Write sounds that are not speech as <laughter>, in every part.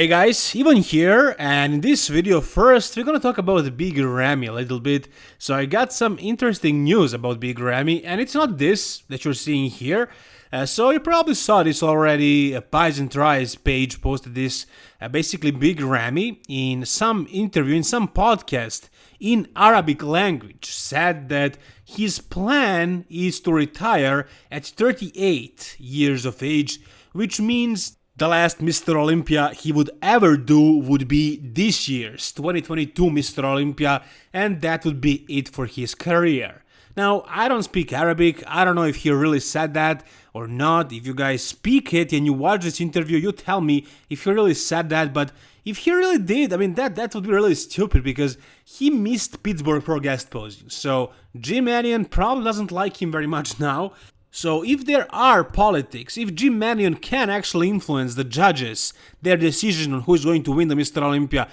Hey guys, Ivan here, and in this video first we're gonna talk about Big Ramy a little bit. So I got some interesting news about Big Ramy, and it's not this that you're seeing here. Uh, so you probably saw this already, uh, Pies and Tries page posted this. Uh, basically Big Ramy, in some interview, in some podcast in Arabic language, said that his plan is to retire at 38 years of age, which means the last Mr. Olympia he would ever do would be this year's 2022 Mr. Olympia, and that would be it for his career. Now, I don't speak Arabic, I don't know if he really said that or not. If you guys speak it and you watch this interview, you tell me if he really said that, but if he really did, I mean, that, that would be really stupid because he missed Pittsburgh for guest posing. So, Jim Manion probably doesn't like him very much <laughs> now, so if there are politics, if Jim Manion can actually influence the judges, their decision on who is going to win the Mr. Olympia,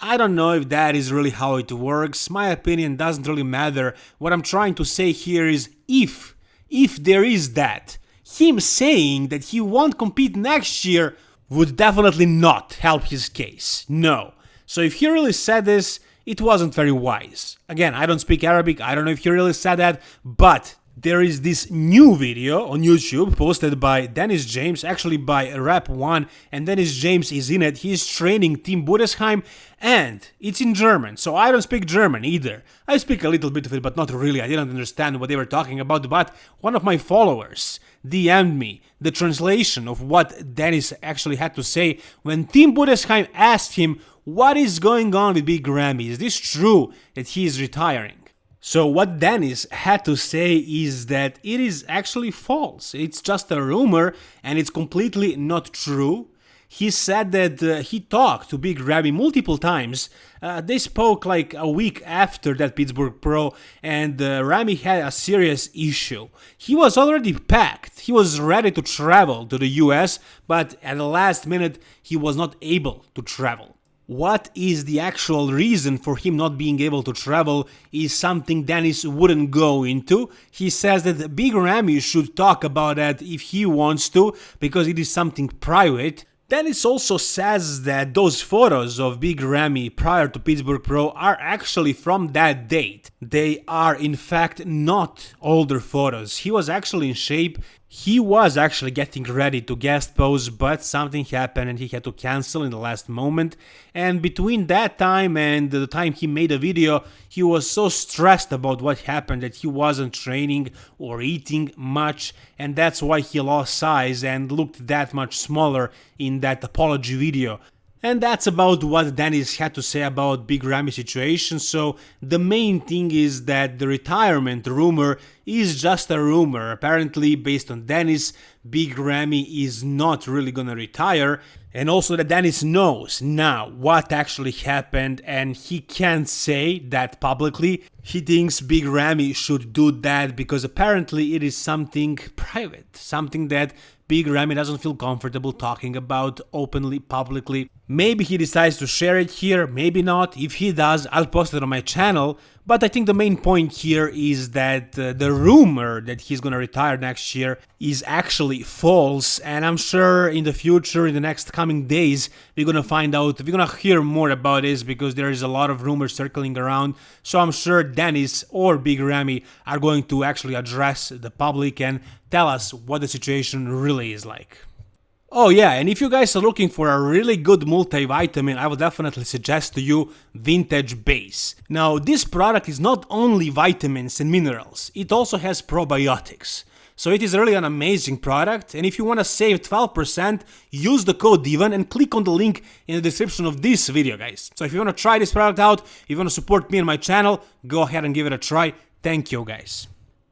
I don't know if that is really how it works. My opinion doesn't really matter. What I'm trying to say here is if, if there is that, him saying that he won't compete next year would definitely not help his case. No. So if he really said this, it wasn't very wise. Again, I don't speak Arabic, I don't know if he really said that, but there is this new video on YouTube posted by Dennis James, actually by Rap One, and Dennis James is in it. He's training Team Budesheim, and it's in German, so I don't speak German either. I speak a little bit of it, but not really. I didn't understand what they were talking about, but one of my followers DM'd me the translation of what Dennis actually had to say when Team Budesheim asked him what is going on with Big Ramy. Is this true that he is retiring? So what Dennis had to say is that it is actually false. It's just a rumor and it's completely not true. He said that uh, he talked to Big Ramy multiple times. Uh, they spoke like a week after that Pittsburgh Pro, and uh, Ramy had a serious issue. He was already packed, he was ready to travel to the US, but at the last minute he was not able to travel what is the actual reason for him not being able to travel is something Dennis wouldn't go into. He says that Big Ramy should talk about that if he wants to, because it is something private. Dennis also says that those photos of Big Ramy prior to Pittsburgh Pro are actually from that date. They are in fact not older photos. He was actually in shape, he was actually getting ready to guest pose, but something happened and he had to cancel in the last moment. And between that time and the time he made a video, he was so stressed about what happened that he wasn't training or eating much, and that's why he lost size and looked that much smaller in that apology video. And that's about what Dennis had to say about Big Ramy situation, so the main thing is that the retirement rumor is just a rumor. Apparently, based on Dennis, Big Ramy is not really gonna retire, and also that Dennis knows now what actually happened and he can't say that publicly. He thinks Big Ramy should do that because apparently it is something private, something that Big Ramy doesn't feel comfortable talking about openly, publicly. Maybe he decides to share it here, maybe not. If he does, I'll post it on my channel. But I think the main point here is that uh, the rumor that he's gonna retire next year is actually false, and I'm sure in the future, in the next coming days, we're gonna find out, we're gonna hear more about this because there is a lot of rumors circling around. So I'm sure Dennis or Big Ramy are going to actually address the public and tell us what the situation really is like. Oh yeah, and if you guys are looking for a really good multivitamin, I would definitely suggest to you Vintage Base. Now, this product is not only vitamins and minerals, it also has probiotics. So it is really an amazing product, and if you want to save 12%, use the code DIVAN and click on the link in the description of this video, guys. So if you want to try this product out, if you want to support me and my channel, go ahead and give it a try. Thank you, guys.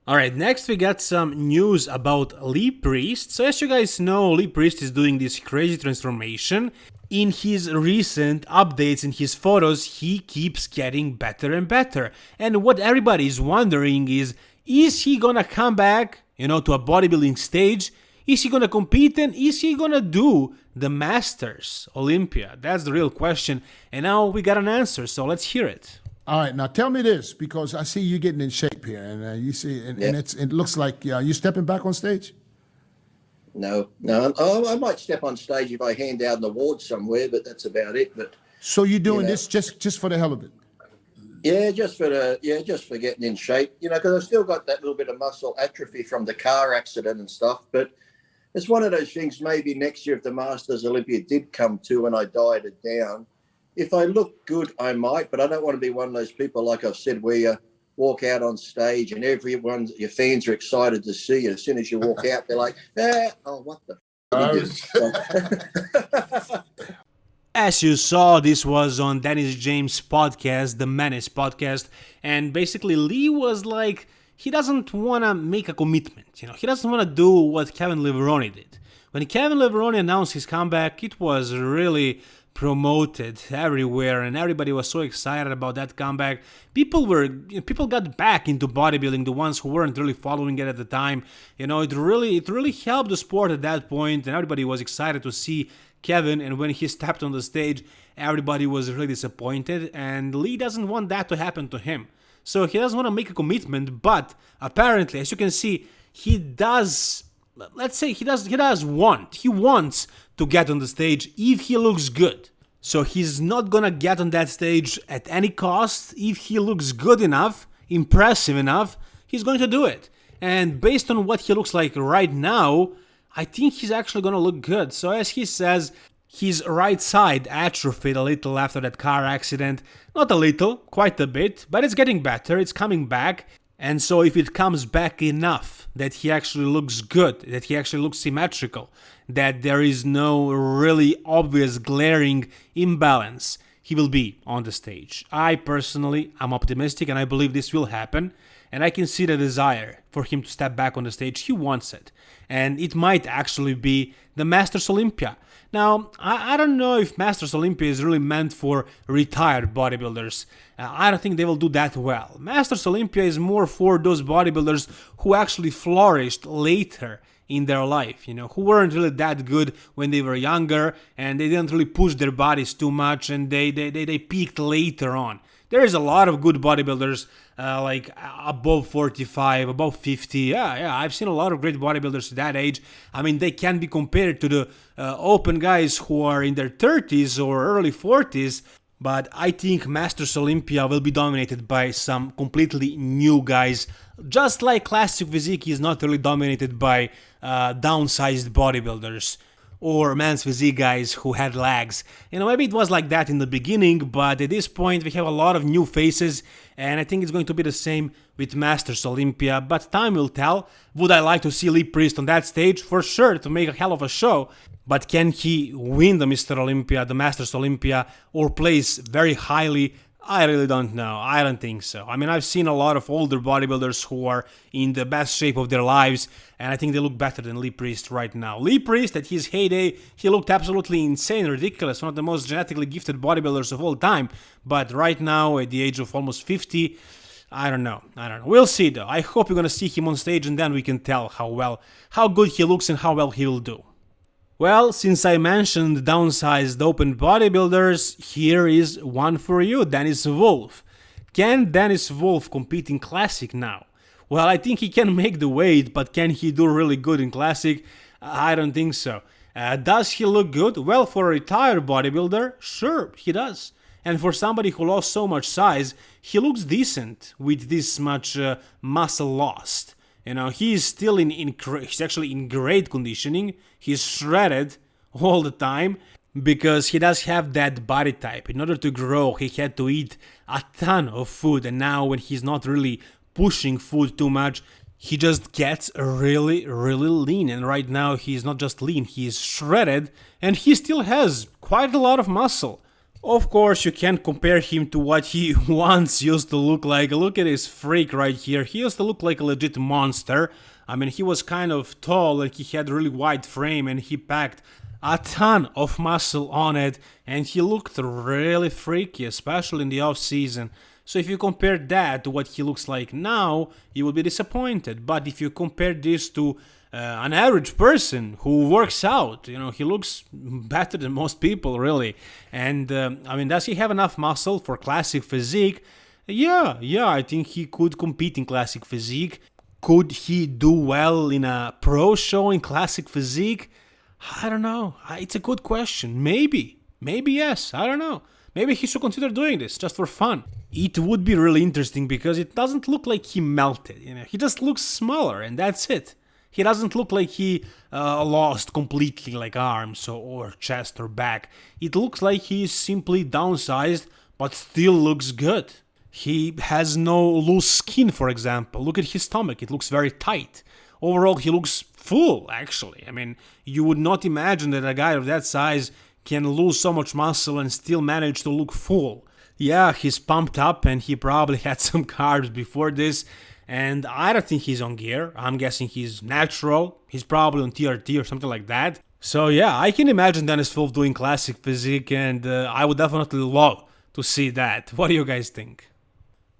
Alright, next we got some news about Lee Priest. So as you guys know, Lee Priest is doing this crazy transformation. In his recent updates in his photos, he keeps getting better and better. And what everybody is wondering is, is he gonna come back, you know, to a bodybuilding stage? Is he gonna compete and is he gonna do the Masters Olympia? That's the real question. And now we got an answer, so let's hear it. All right, now tell me this because I see you getting in shape here, and uh, you see, and, yeah. and, it's it looks like uh, you stepping back on stage. no, no. I, I might step on stage if I hand out an award somewhere, but that's about it. But So you're doing know. this just just for the hell of it? yeah, just for the yeah, just for getting in shape, you know, because I've still got that little bit of muscle atrophy from the car accident and stuff. But it's one of those things. Maybe next year, if the Masters Olympia did come to and I died it down, if I look good, I might. But I don't want to be one of those people, like I've said, where you walk out on stage and everyone, your fans are excited to see you. As soon as you walk out, they're like, <laughs> eh, "Oh, what the." f- <laughs> As you saw, this was on Dennis James' podcast, the Menace podcast, and basically Lee was like, he doesn't want to make a commitment, you know, he doesn't want to do what Kevin Levrone did. When Kevin Levrone announced his comeback, it was really promoted everywhere and everybody was so excited about that comeback. People were people got back into bodybuilding the ones who weren't really following it at the time. You know it really it really helped the sport at that point and everybody was excited to see kevin and when he stepped on the stage everybody was really disappointed and lee doesn't want that to happen to him. So he doesn't want to make a commitment but apparently as you can see he does let's say he does he does want he wants to get on the stage if he looks good. So he's not gonna get on that stage at any cost if he looks good enough impressive enough he's going to do it. And based on what he looks like right now i think he's actually gonna look good. So as he says his right side atrophied a little after that car accident. Not a little quite a bit but it's getting better. It's coming back and so if it comes back enough that he actually looks good, that he actually looks symmetrical, that there is no really obvious glaring imbalance, he will be on the stage. I personally am optimistic and I believe this will happen. And I can see the desire for him to step back on the stage. He wants it. And it might actually be the Masters Olympia. Now, I, I don't know if Masters Olympia is really meant for retired bodybuilders. Uh, I don't think they will do that well. Masters Olympia is more for those bodybuilders who actually flourished later in their life, you know, who weren't really that good when they were younger and they didn't really push their bodies too much and they, they, they, they peaked later on. There is a lot of good bodybuilders, uh, like above 45, above 50. Yeah, yeah, I've seen a lot of great bodybuilders that age. I mean, they can be compared to the uh, open guys who are in their 30s or early 40s. But I think Masters Olympia will be dominated by some completely new guys, just like Classic Physique is not really dominated by uh, downsized bodybuilders or men's physique guys who had legs. You know, maybe it was like that in the beginning, but at this point we have a lot of new faces, and I think it's going to be the same with Masters Olympia, but time will tell. Would I like to see Lee Priest on that stage? For sure, to make a hell of a show. But can he win the Mr. Olympia, the Masters Olympia, or place very highly I really don't know. I don't think so. I mean, I've seen a lot of older bodybuilders who are in the best shape of their lives, and I think they look better than Lee Priest right now. Lee Priest, at his heyday, he looked absolutely insane, ridiculous, one of the most genetically gifted bodybuilders of all time. But right now, at the age of almost 50, I don't know. I don't know. We'll see though. I hope you're gonna see him on stage, and then we can tell how well, how good he looks, and how well he will do. Well, since I mentioned downsized open bodybuilders, here is one for you, Dennis Wolf. Can Dennis Wolf compete in Classic now? Well, I think he can make the weight, but can he do really good in Classic? I don't think so. Uh, does he look good? Well, for a retired bodybuilder, sure, he does. And for somebody who lost so much size, he looks decent with this much uh, muscle lost. You know, he is still in, in he's actually in great conditioning. He's shredded all the time because he does have that body type. In order to grow, he had to eat a ton of food, and now when he's not really pushing food too much, he just gets really, really lean. And right now, he's not just lean, he's shredded, and he still has quite a lot of muscle. Of course, you can't compare him to what he <laughs> once used to look like. Look at his freak right here. He used to look like a legit monster. I mean, he was kind of tall and he had really wide frame and he packed a ton of muscle on it and he looked really freaky, especially in the off season. So if you compare that to what he looks like now, you will be disappointed. But if you compare this to uh, an average person who works out. You know, he looks better than most people, really. And um, I mean, does he have enough muscle for classic physique? Yeah, yeah, I think he could compete in classic physique. Could he do well in a pro show in classic physique? I don't know. It's a good question. Maybe. Maybe yes. I don't know. Maybe he should consider doing this just for fun. It would be really interesting because it doesn't look like he melted. You know, he just looks smaller and that's it. He doesn't look like he uh, lost completely like arms or, or chest or back. It looks like he is simply downsized but still looks good. He has no loose skin, for example. Look at his stomach, it looks very tight. Overall, he looks full, actually. I mean, you would not imagine that a guy of that size can lose so much muscle and still manage to look full. Yeah, he's pumped up and he probably <laughs> had some carbs before this, and I don't think he's on gear. I'm guessing he's natural. He's probably on TRT or something like that. So yeah, I can imagine Dennis Wolf doing classic physique, and uh, I would definitely love to see that. <laughs> What do you guys think?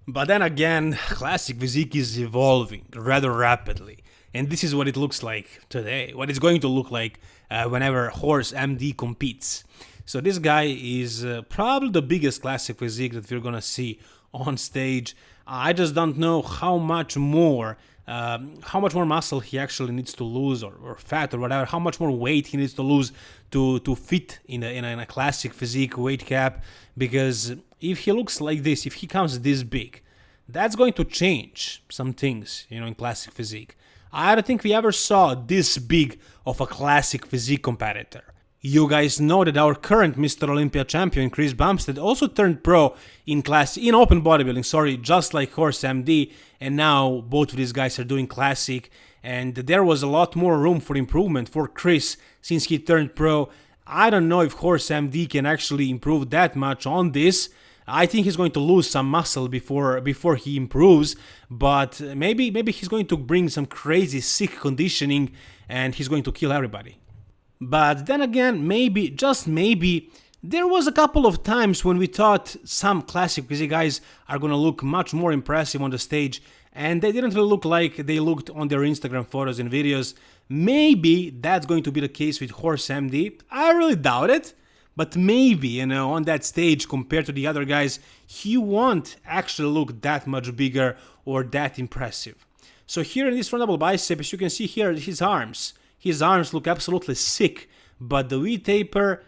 But then again, <sighs> classic physique is evolving rather rapidly. And this is what it looks like today, what it's going to look like uh, whenever Horse MD competes. So this guy is uh, probably the biggest classic physique that we're gonna see on stage. I just don't know how much more um, how much more muscle he actually needs to lose or, or, fat or whatever, how much more weight he needs to lose to, to fit in a, in a, in a classic physique weight cap. Because if he looks like this, if he comes this big, that's going to change some things, you know, in classic physique. I don't think we ever saw this big of a classic physique competitor. You guys know that our current Mr. Olympia champion Chris Bumstead also turned pro in class in open bodybuilding, sorry, just like Horse MD, and now both of these guys are doing classic and there was a lot more room for improvement for Chris since he turned pro. I don't know if Horse MD can actually improve that much on this. I think he's going to lose some muscle before before he improves, but maybe maybe he's going to bring some crazy sick conditioning and he's going to kill everybody. But then again, maybe, just maybe, there was a couple of times when we thought some classic physique guys are gonna look much more impressive on the stage and they didn't really look like they looked on their Instagram photos and videos. Maybe that's going to be the case with Horse MD. I really doubt it, but maybe, you know, on that stage compared to the other guys, he won't actually look that much bigger or that impressive. So here in this front double bicep, as you can see here, his arms. His arms look absolutely sick, but the V-taper,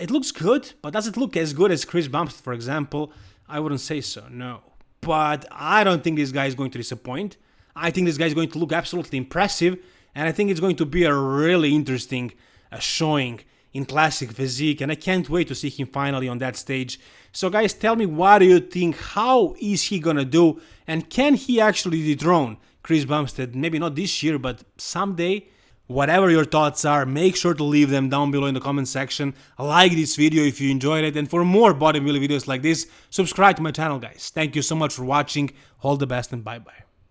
it looks good, but does it look as good as Chris Bumstead, for example? I wouldn't say so, no. But I don't think this guy is going to disappoint. I think this guy is going to look absolutely impressive, and I think it's going to be a really interesting uh, showing in classic physique, and I can't wait to see him finally on that stage. So guys, tell me what do you think, how is he gonna do, and can he actually dethrone Chris Bumstead? Maybe not this year, but someday? Whatever your thoughts are, make sure to leave them down below in the comment section. Like this video if you enjoyed it, and for more bodybuilding videos like this, subscribe to my channel guys. Thank you so much for watching, all the best and bye bye.